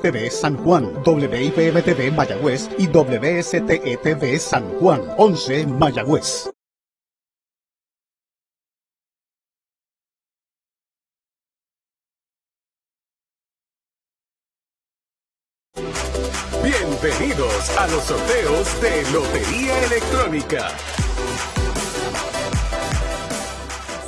TV San Juan, WIPM TV Mayagüez y WSTE TV San Juan, 11 Mayagüez. Bienvenidos a los sorteos de Lotería Electrónica.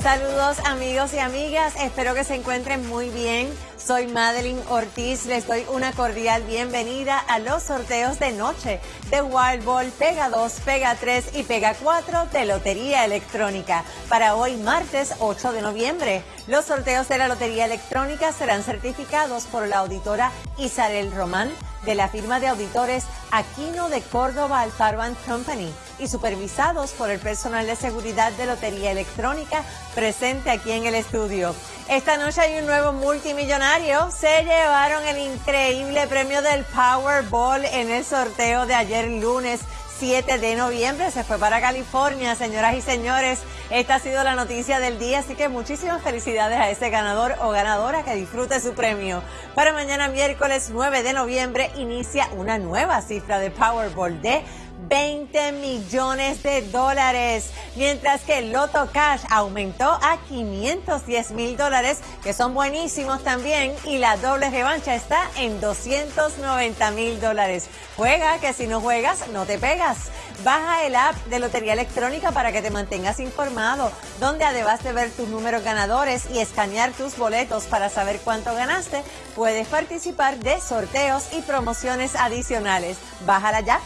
Saludos amigos y amigas, espero que se encuentren muy bien. Soy Madeline Ortiz, les doy una cordial bienvenida a los sorteos de noche de Wild Ball Pega 2, Pega 3 y Pega 4 de Lotería Electrónica para hoy martes 8 de noviembre. Los sorteos de la Lotería Electrónica serán certificados por la auditora Isabel Román de la firma de auditores Aquino de Córdoba Alfaro Company y supervisados por el personal de seguridad de Lotería Electrónica presente aquí en el estudio. Esta noche hay un nuevo multimillonario. Se llevaron el increíble premio del Powerball en el sorteo de ayer lunes 7 de noviembre. Se fue para California, señoras y señores. Esta ha sido la noticia del día, así que muchísimas felicidades a ese ganador o ganadora que disfrute su premio. Para mañana miércoles 9 de noviembre inicia una nueva cifra de Powerball de 20 millones de dólares, mientras que el Loto Cash aumentó a 510 mil dólares, que son buenísimos también, y la doble revancha está en 290 mil dólares. Juega, que si no juegas, no te pegas. Baja el app de Lotería Electrónica para que te mantengas informado, donde además de ver tus números ganadores y escanear tus boletos para saber cuánto ganaste, puedes participar de sorteos y promociones adicionales. Bájala ya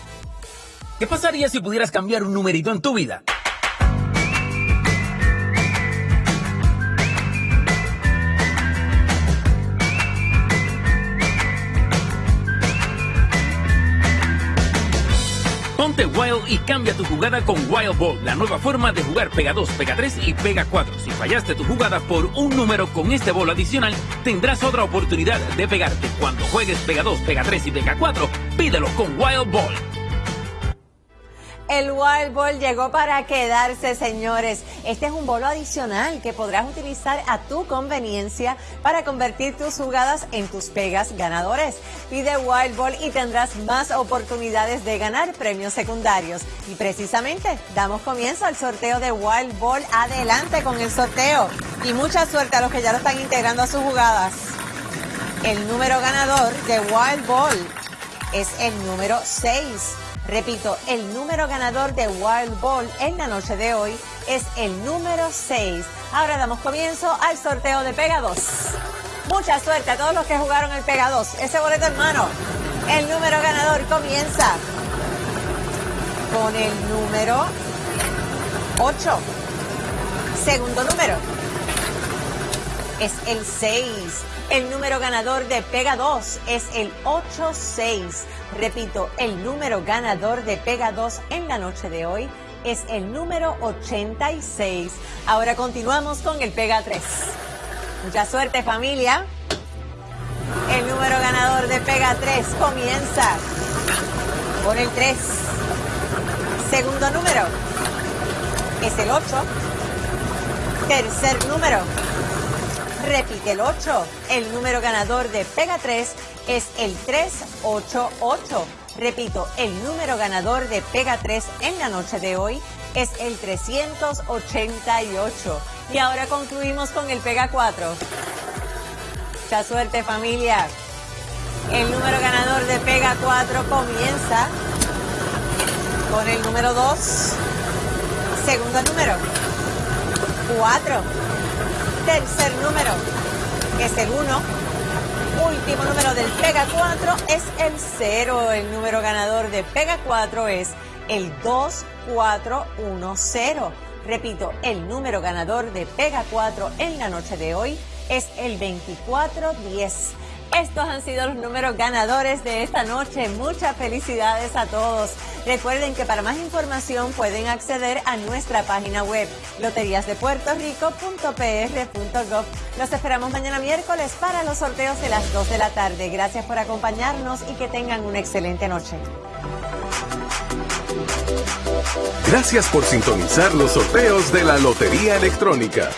¿Qué pasaría si pudieras cambiar un numerito en tu vida? Ponte Wild y cambia tu jugada con Wild Ball, la nueva forma de jugar Pega 2, Pega 3 y Pega 4. Si fallaste tu jugada por un número con este bolo adicional, tendrás otra oportunidad de pegarte. Cuando juegues Pega 2, Pega 3 y Pega 4, pídelo con Wild Ball. El Wild Ball llegó para quedarse, señores. Este es un bolo adicional que podrás utilizar a tu conveniencia para convertir tus jugadas en tus pegas ganadores. Pide Wild Ball y tendrás más oportunidades de ganar premios secundarios. Y precisamente damos comienzo al sorteo de Wild Ball. Adelante con el sorteo. Y mucha suerte a los que ya lo están integrando a sus jugadas. El número ganador de Wild Ball es el número 6. Repito, el número ganador de Wild Ball en la noche de hoy es el número 6. Ahora damos comienzo al sorteo de Pega 2. Mucha suerte a todos los que jugaron el Pega 2. Ese boleto en mano. El número ganador comienza con el número 8. Segundo número es el 6. El número ganador de Pega 2 es el 86. Repito, el número ganador de Pega 2 en la noche de hoy es el número 86. Ahora continuamos con el Pega 3. Mucha suerte familia. El número ganador de Pega 3 comienza por el 3. Segundo número es el 8. Tercer número repite el 8. El número ganador de Pega 3 es el 388. Repito, el número ganador de Pega 3 en la noche de hoy es el 388. Y ahora concluimos con el Pega 4. Mucha suerte familia. El número ganador de Pega 4 comienza con el número 2. Segundo número. 4. Tercer número es el 1 último número del Pega 4 es el 0. El número ganador de Pega 4 es el 2410. Repito, el número ganador de Pega 4 en la noche de hoy es el 2410. Estos han sido los números ganadores de esta noche. Muchas felicidades a todos. Recuerden que para más información pueden acceder a nuestra página web loteriasdepuertorico.pr.gov. Los esperamos mañana miércoles para los sorteos de las 2 de la tarde. Gracias por acompañarnos y que tengan una excelente noche. Gracias por sintonizar los sorteos de la Lotería Electrónica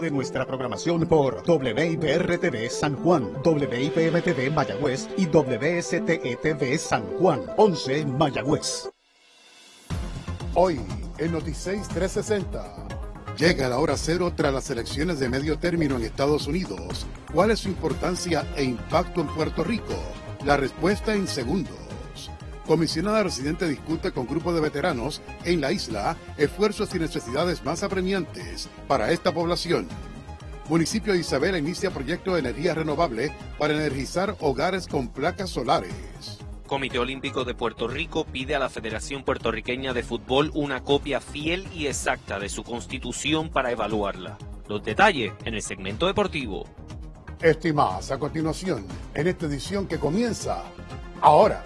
de nuestra programación por WIPR-TV San Juan, WIPM-TV Mayagüez y WSTE-TV San Juan, 11 Mayagüez. Hoy, en Noticias 360. Llega la hora cero tras las elecciones de medio término en Estados Unidos. ¿Cuál es su importancia e impacto en Puerto Rico? La respuesta en segundos. Comisionada residente discute con grupo de veteranos en la isla esfuerzos y necesidades más apremiantes para esta población. Municipio de Isabela inicia proyecto de energía renovable para energizar hogares con placas solares. Comité Olímpico de Puerto Rico pide a la Federación Puertorriqueña de Fútbol una copia fiel y exacta de su constitución para evaluarla. Los detalles en el segmento deportivo. Estimadas, a continuación, en esta edición que comienza ahora.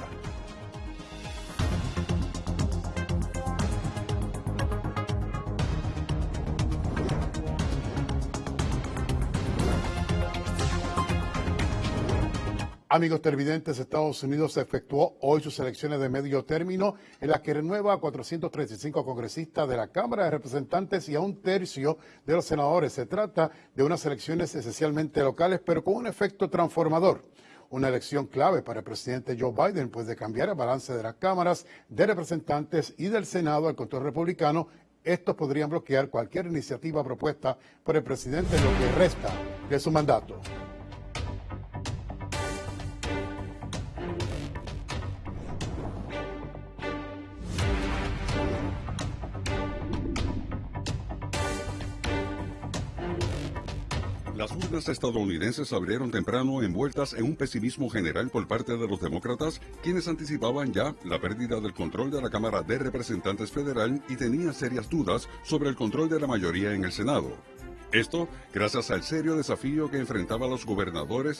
Amigos televidentes, Estados Unidos efectuó hoy sus elecciones de medio término en las que renueva a 435 congresistas de la Cámara de Representantes y a un tercio de los senadores. Se trata de unas elecciones esencialmente locales, pero con un efecto transformador. Una elección clave para el presidente Joe Biden, pues de cambiar el balance de las cámaras de representantes y del Senado al control republicano, estos podrían bloquear cualquier iniciativa propuesta por el presidente en lo que resta de su mandato. Las urnas estadounidenses abrieron temprano envueltas en un pesimismo general por parte de los demócratas, quienes anticipaban ya la pérdida del control de la Cámara de Representantes Federal y tenían serias dudas sobre el control de la mayoría en el Senado. Esto gracias al serio desafío que enfrentaban los gobernadores